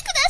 くだ